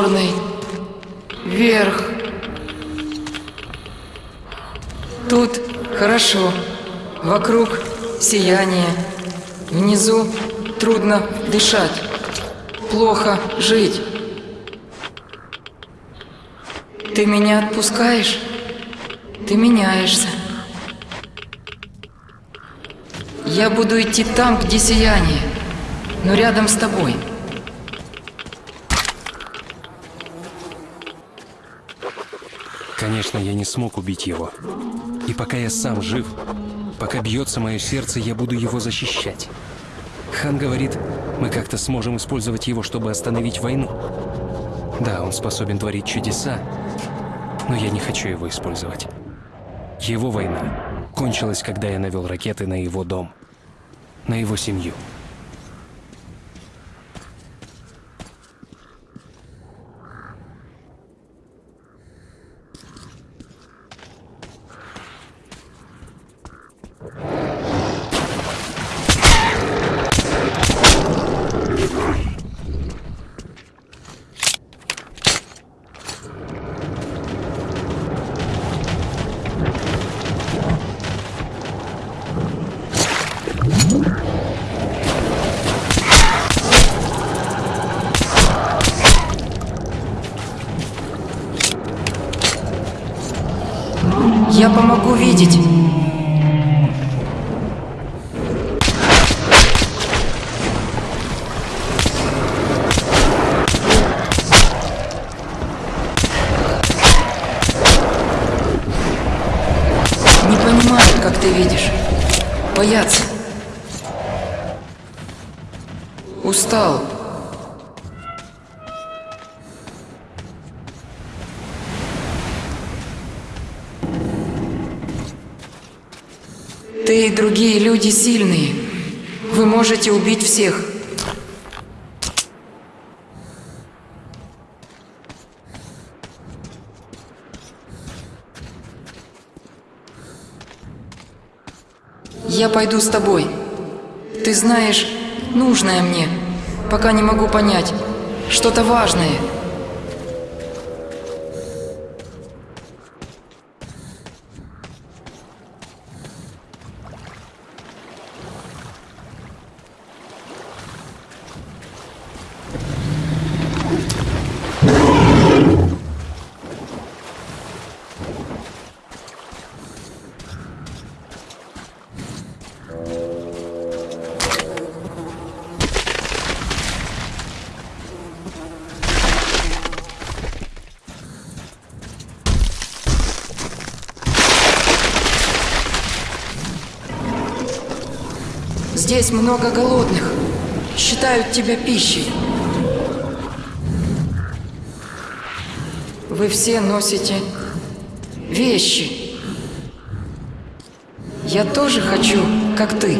черный. Вверх. Тут хорошо. Вокруг сияние. Внизу трудно дышать. Плохо жить. Ты меня отпускаешь? Ты меняешься. Я буду идти там, где сияние, но рядом с тобой. Конечно, я не смог убить его. И пока я сам жив, пока бьется мое сердце, я буду его защищать. Хан говорит, мы как-то сможем использовать его, чтобы остановить войну. Да, он способен творить чудеса, но я не хочу его использовать. Его война кончилась, когда я навел ракеты на его дом, на его семью. Как ты видишь. Боятся. Устал. Ты и другие люди сильные. Вы можете убить всех. Я пойду с тобой. Ты знаешь, нужное мне, пока не могу понять. Что-то важное. Здесь много голодных. Считают тебя пищей. Вы все носите вещи. Я тоже хочу, как ты.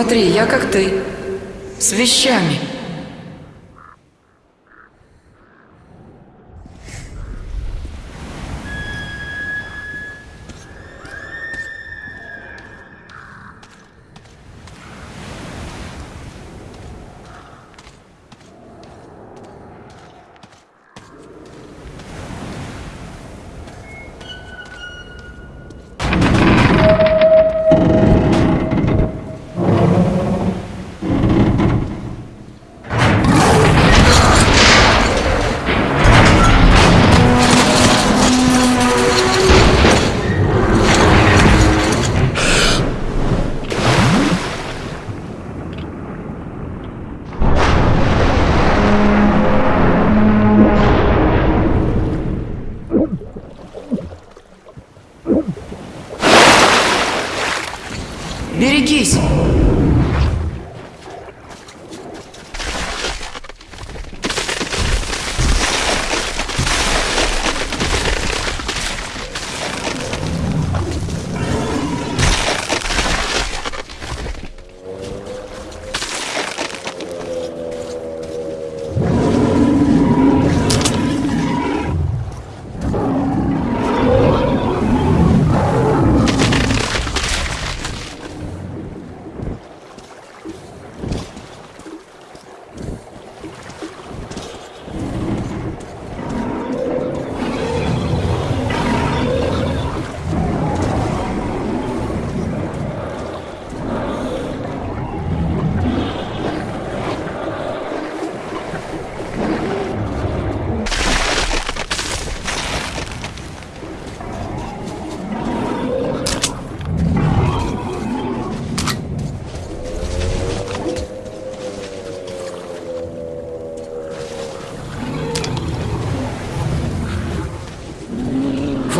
Смотри, я как ты. С вещами.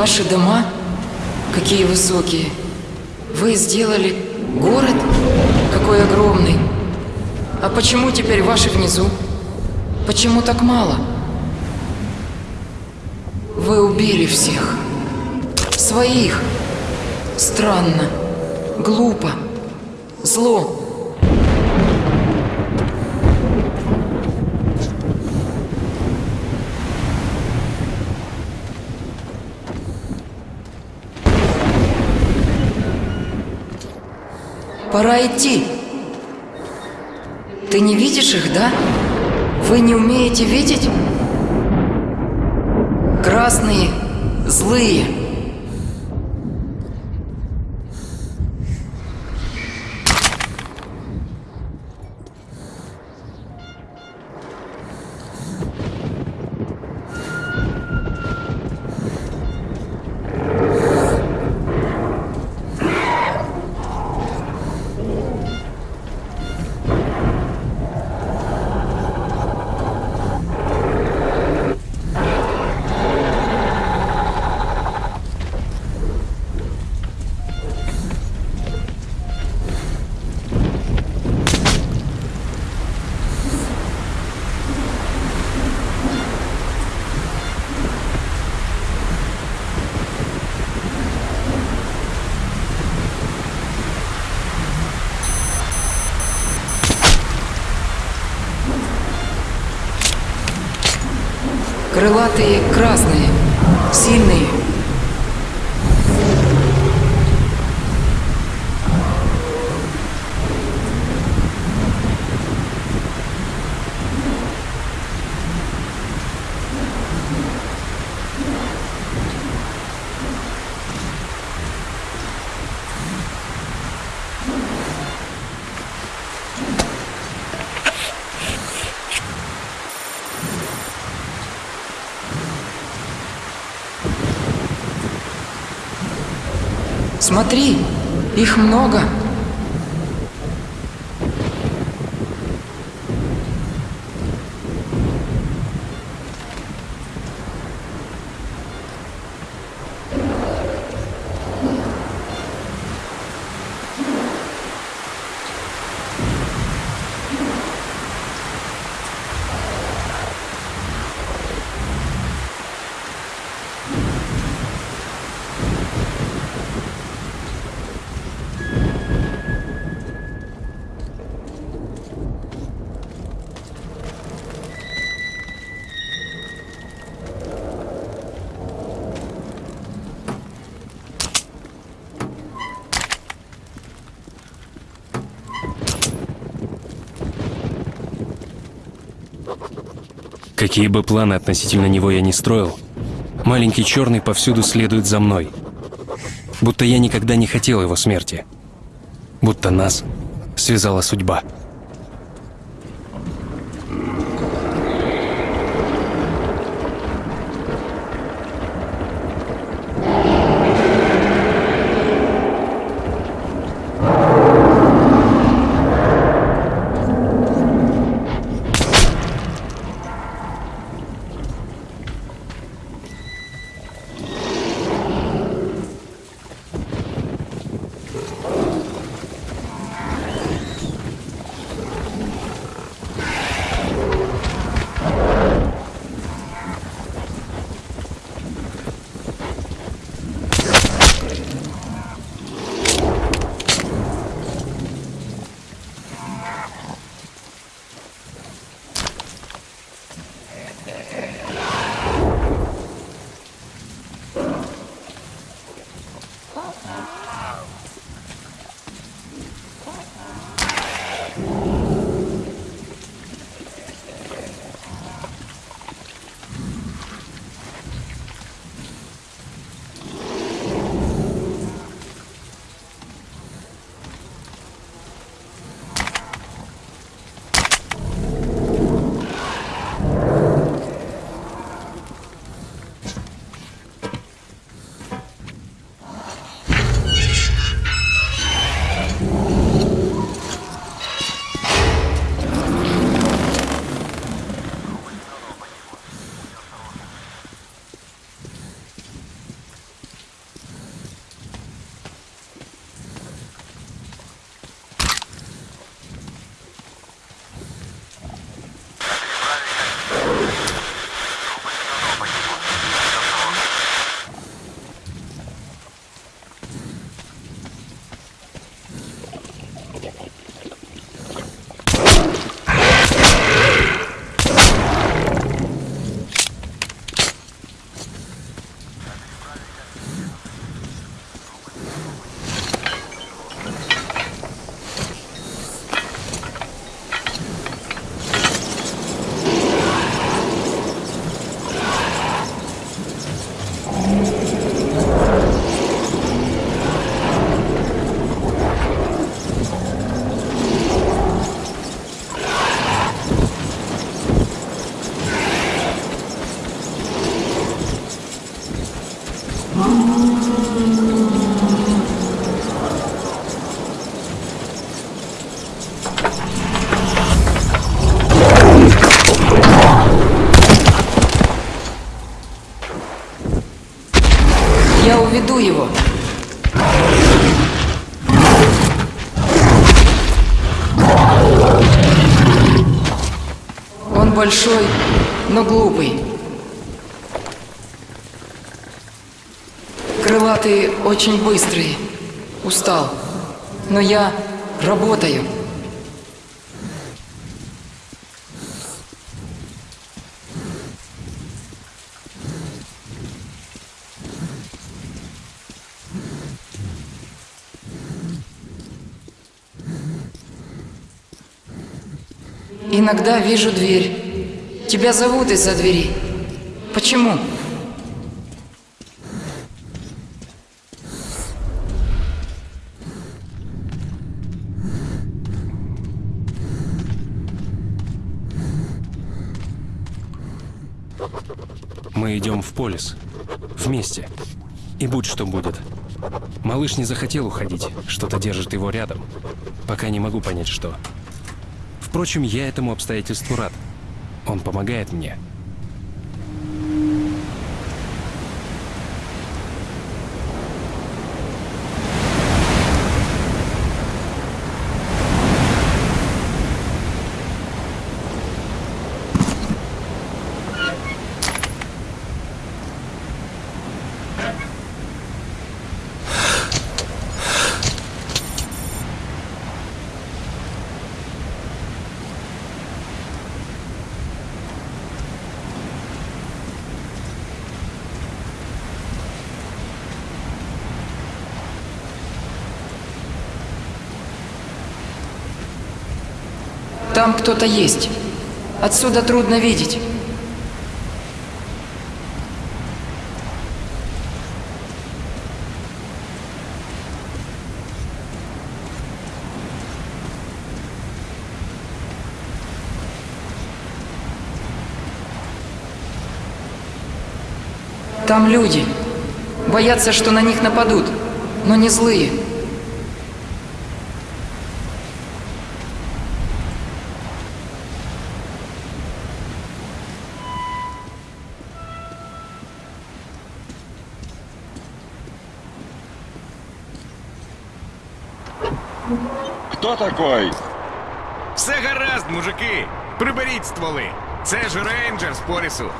Ваши дома? Какие высокие. Вы сделали город? Какой огромный. А почему теперь ваши внизу? Почему так мало? Вы убили всех. Своих. Странно. Глупо. Зло. Пора идти. Ты не видишь их, да? Вы не умеете видеть? Красные, злые. Крылатые красные, сильные. Смотри, их много. Какие бы планы относительно него я ни строил, маленький черный повсюду следует за мной. Будто я никогда не хотел его смерти. Будто нас связала судьба. Очень быстрые. Устал. Но я работаю. Иногда вижу дверь. Тебя зовут из-за двери. Почему? Мы идем в полис. Вместе. И будь что будет. Малыш не захотел уходить. Что-то держит его рядом. Пока не могу понять, что. Впрочем, я этому обстоятельству рад. Он помогает мне. Там кто-то есть. Отсюда трудно видеть. Там люди. Боятся, что на них нападут, но не злые. Такой? Все гаразд, мужики! Приберіть стволи! Це ж рейнджер з порісу.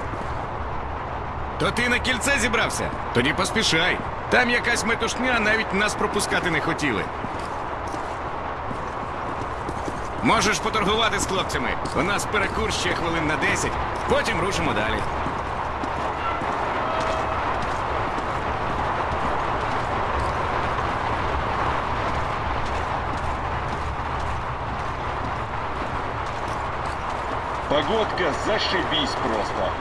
То ти на кільце зібрався? Тоді поспішай. Там якась метушня навіть нас пропускати не хотіли. Можеш поторгувати з хлопцями. У нас перекур ще хвилин на 10, потім рушимо далі. Погодка зашибись просто.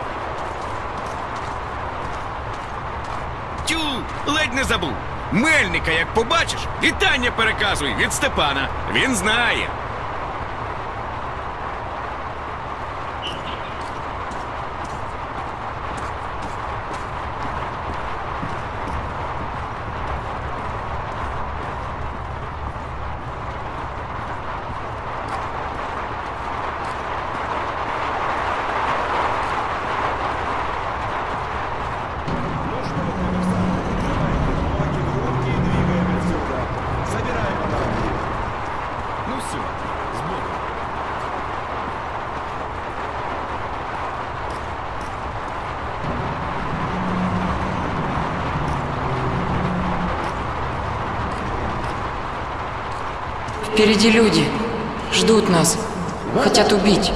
Тю, ледь не забув. Мельника, як побачиш, вітання переказуй від Степана. Він знає. Впереди люди. Ждут нас. Хотят убить.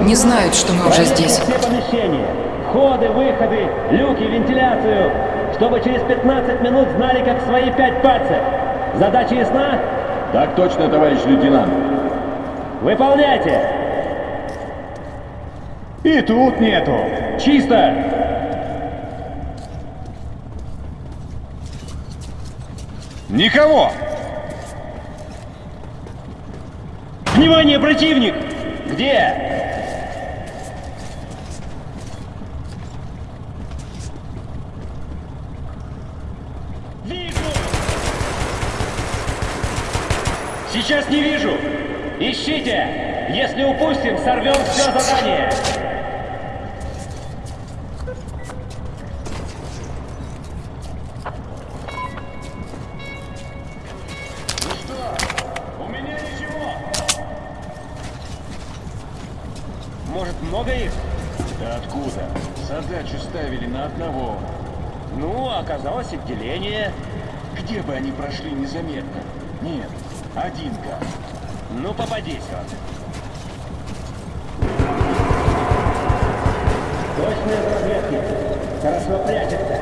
Не знают, что мы уже здесь. Все помещения. Входы, выходы, люки, вентиляцию. Чтобы через 15 минут знали, как свои пять пальцев. Задача ясна? Так точно, товарищ лейтенант. Выполняйте! И тут нету. Чисто! Никого! Внимание, противник! Где? Вижу! Сейчас не вижу! Ищите! Если упустим, сорвем все задание! Оказалось отделение. Где бы они прошли незаметно? Нет, один-ка. Ну, попадись он. Точно из разведки. Хорошо прячется.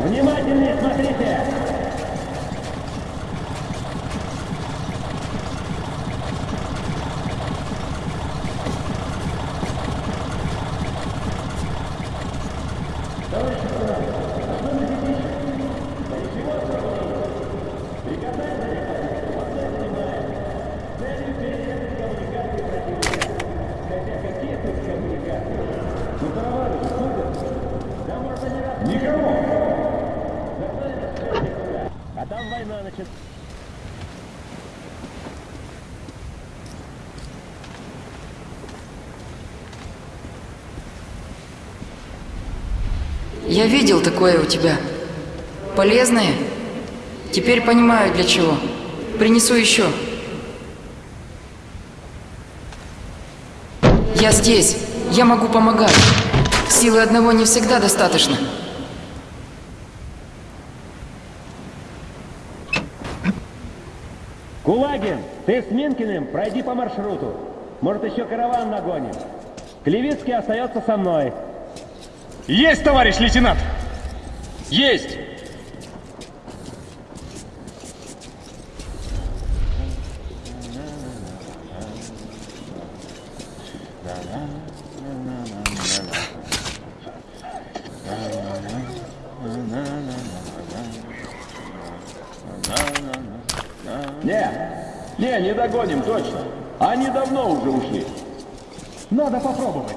Внимательнее смотрите. Никого! А там война началась. Я видел такое у тебя. Полезное? Теперь понимаю для чего. Принесу еще. Я здесь. Я могу помогать. Силы одного не всегда достаточно. Кулагин, ты с Минкиным пройди по маршруту. Может, еще караван нагоним. Клевицкий остается со мной. Есть, товарищ лейтенант! Есть! Не, не, не догоним, точно. Они давно уже ушли. Надо попробовать.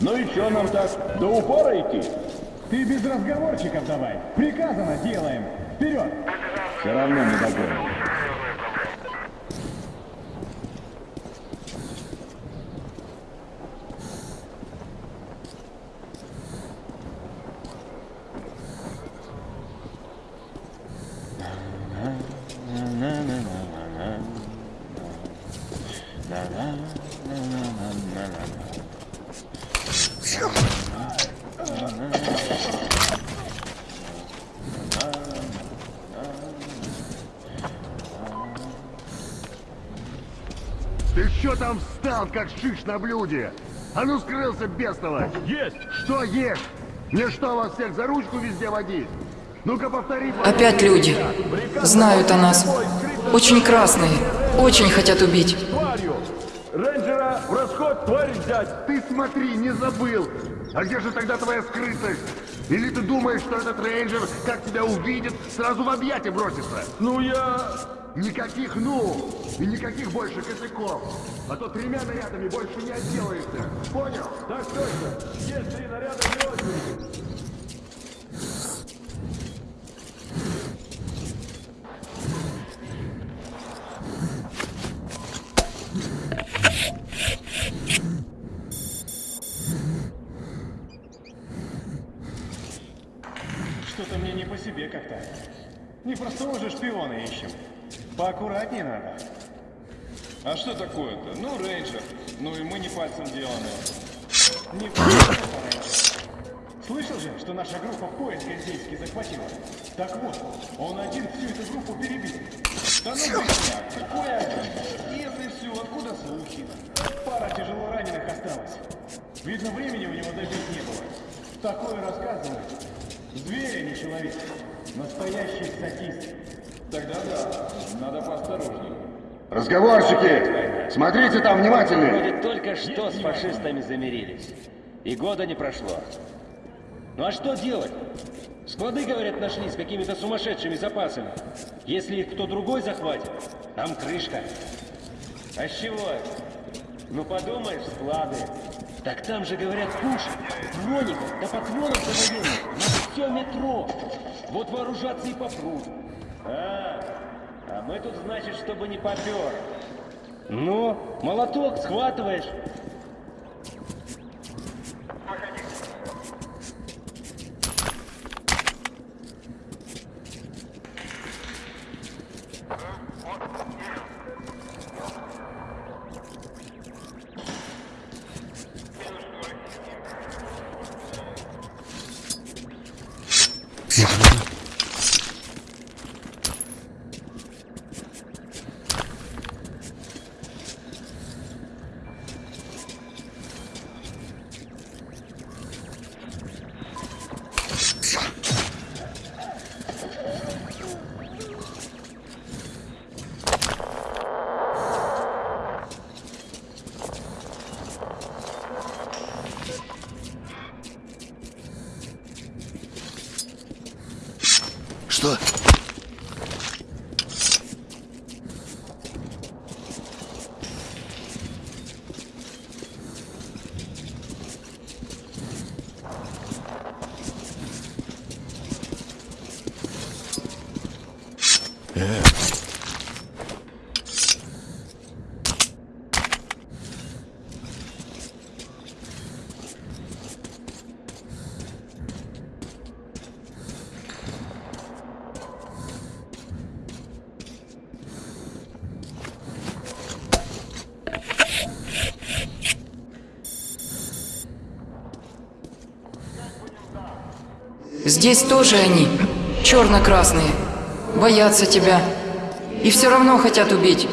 Ну и что нам так, до упора идти? Ты без разговорчиков давай. Приказано делаем. Вперед! Все равно не догоним. Ты что встал, как шиш на блюде? А ну скрылся, бестолочь! Есть! Что есть? Мне что, вас всех за ручку везде водить? Ну-ка повтори. Опять люди. Знают о нас. Очень красные. Очень хотят убить. Тварью! Рейнджера в расход тварь взять! Ты смотри, не забыл! А где же тогда твоя скрытость? Или ты думаешь, что этот рейнджер, как тебя увидит, сразу в объятия бросится? Ну я... Никаких «ну» и никаких больше косяков. А то тремя нарядами больше не отделаешься. Понял? Так точно! Есть три наряда не очереди! Что-то мне не по себе как-то. Не простого же шпиона ищем. Поаккуратнее надо. А что такое-то? Ну, рейнджер. Ну и мы не пальцем деланы. Не. Слышал же, что наша группа поезд Гальзейский захватила? Так вот, он один всю эту группу перебил. Да ну быстро, какой один? Если все, откуда слухи? Пара тяжело раненых осталось. Видно, времени у него добить не было. Такое рассказывает. Зверь, а не человек. Настоящий статист. Тогда да, надо поосторожнее. Разговорщики! Смотрите там внимательнее! Вроде только что с фашистами замирились. И года не прошло. Ну а что делать? Склады, говорят, нашли с какими-то сумасшедшими запасами. Если их кто другой захватит, там крышка. А с чего? Ну подумаешь, склады. Так там же, говорят, пушек, броников, да патронов завоенных на все метро. Вот вооружаться и попрут. А, а мы тут, значит, чтобы не попер. Ну, молоток схватываешь. Здесь тоже они. Черно-красные. Боятся тебя. И все равно хотят убить.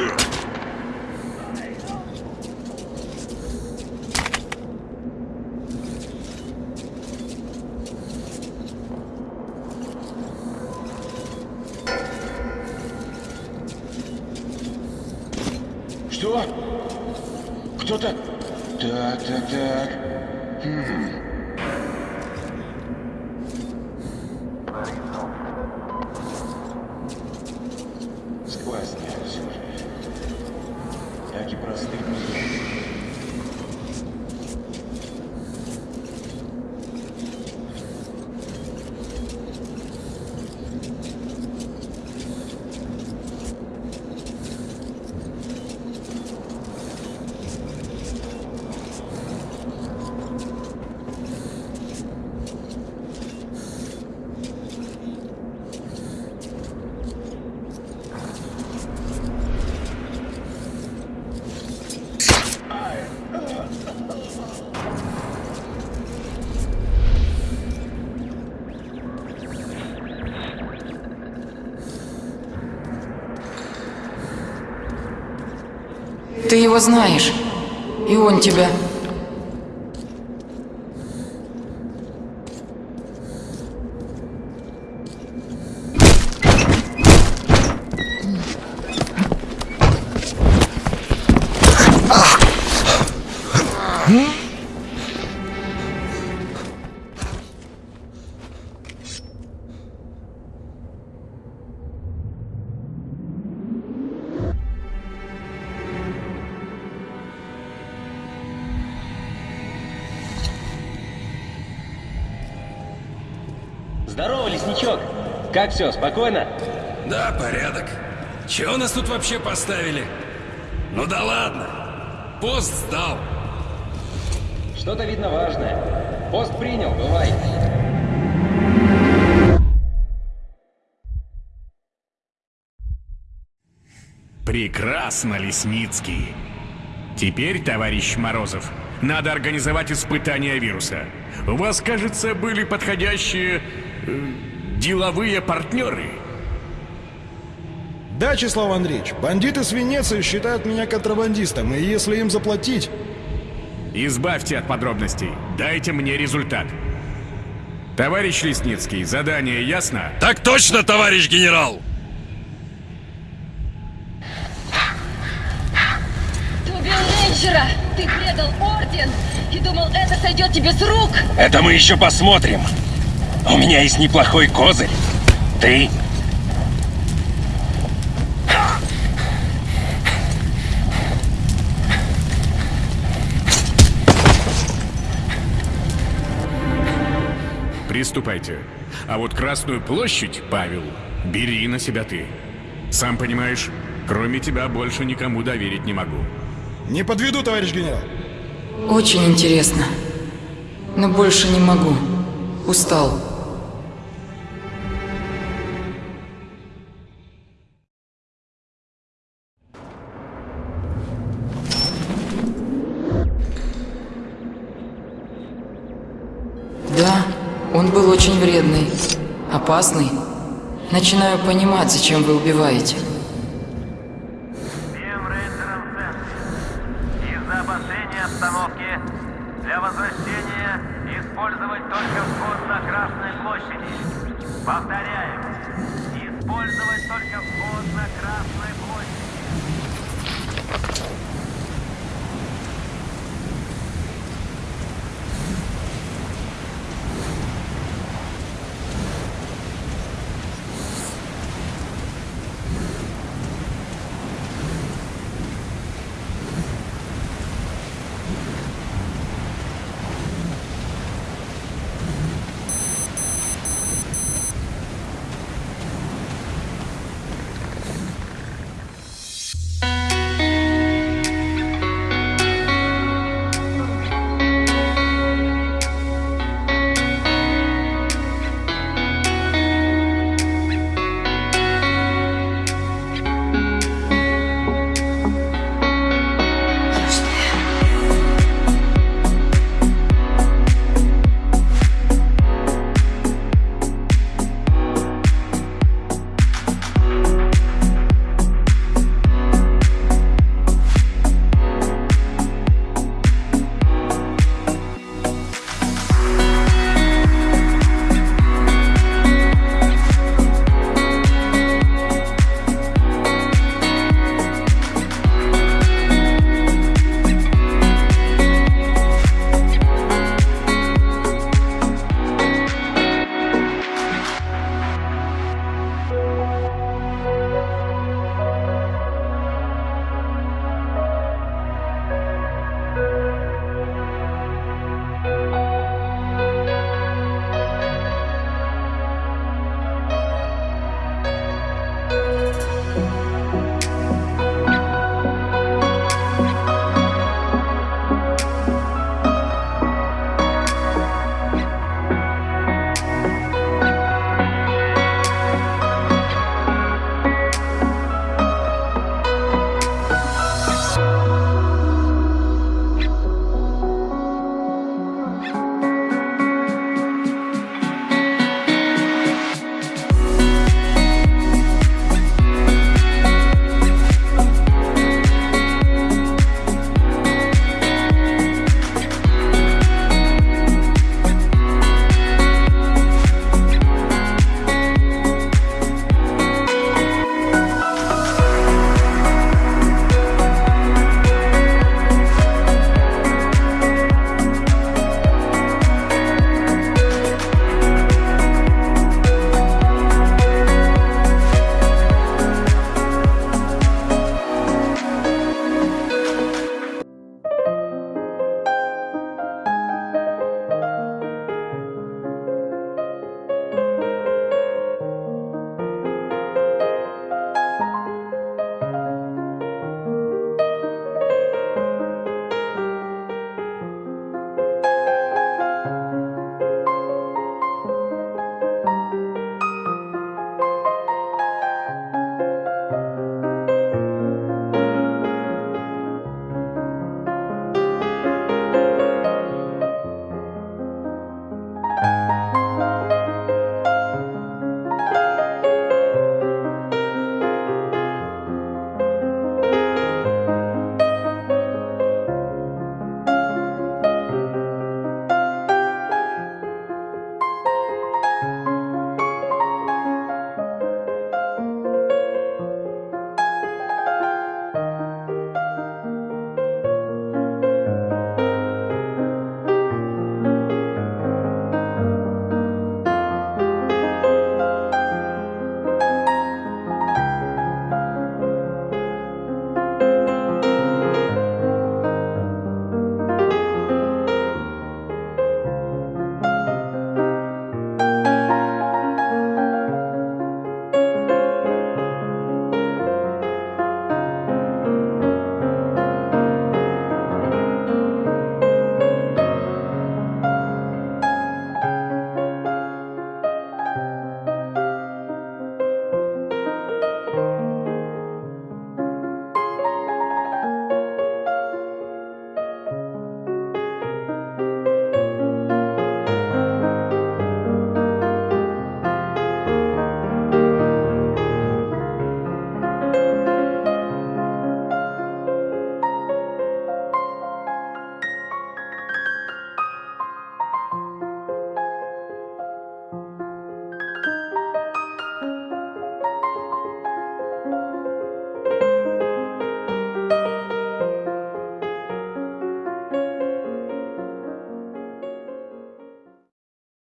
Yeah. Ты его знаешь. И он тебя. Как все, спокойно? Да, порядок. Чего нас тут вообще поставили? Ну да ладно. Пост сдал. Что-то видно важное. Пост принял, бывай. Прекрасно, Лесницкий. Теперь, товарищ Морозов, надо организовать испытание вируса. У вас, кажется, были подходящие э, деловые партнеры. Да, Числав Андреевич, бандиты с Венеции считают меня контрабандистом, и если им заплатить... Избавьте от подробностей. Дайте мне результат. Товарищ Лесницкий, задание ясно? Так точно, товарищ генерал! Ты убил рейнджера! Ты предал орден! И думал, это сойдет тебе с рук! Это мы еще посмотрим. У меня есть неплохой козырь. Ты Приступайте. А вот Красную площадь, Павел, бери на себя ты. Сам понимаешь, кроме тебя больше никому доверить не могу. Не подведу, товарищ генерал. Очень интересно. Но больше не могу. Устал. Он был очень вредный, опасный. Начинаю понимать, зачем вы убиваете.